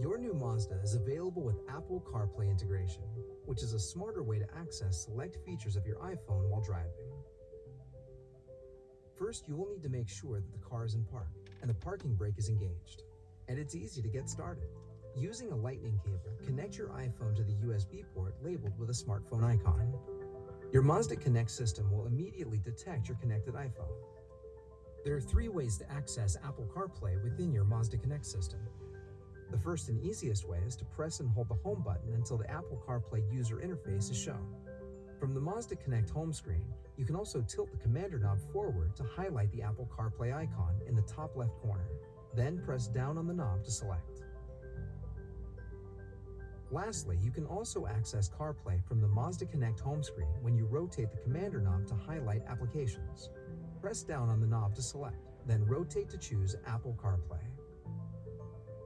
Mazda is available with Apple CarPlay integration, which is a smarter way to access select features of your iPhone while driving. First, you will need to make sure that the car is in park and the parking brake is engaged. And it's easy to get started. Using a lightning cable, connect your iPhone to the USB port labeled with a smartphone icon. Your Mazda Connect system will immediately detect your connected iPhone. There are three ways to access Apple CarPlay within your Mazda Connect system. The first and easiest way is to press and hold the home button until the Apple CarPlay user interface is shown. From the Mazda Connect home screen, you can also tilt the commander knob forward to highlight the Apple CarPlay icon in the top left corner. Then press down on the knob to select. Lastly, you can also access CarPlay from the Mazda Connect home screen when you rotate the commander knob to highlight applications. Press down on the knob to select, then rotate to choose Apple CarPlay.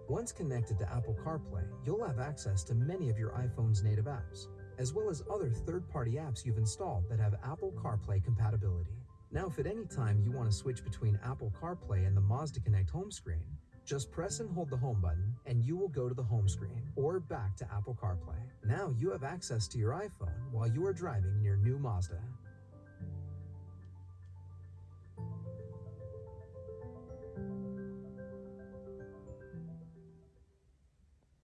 Once connected to Apple CarPlay, you'll have access to many of your iPhone's native apps, as well as other third-party apps you've installed that have Apple CarPlay compatibility. Now, if at any time you want to switch between Apple CarPlay and the Mazda Connect home screen, just press and hold the home button and you will go to the home screen or back to Apple CarPlay. Now you have access to your iPhone while you are driving in your new Mazda.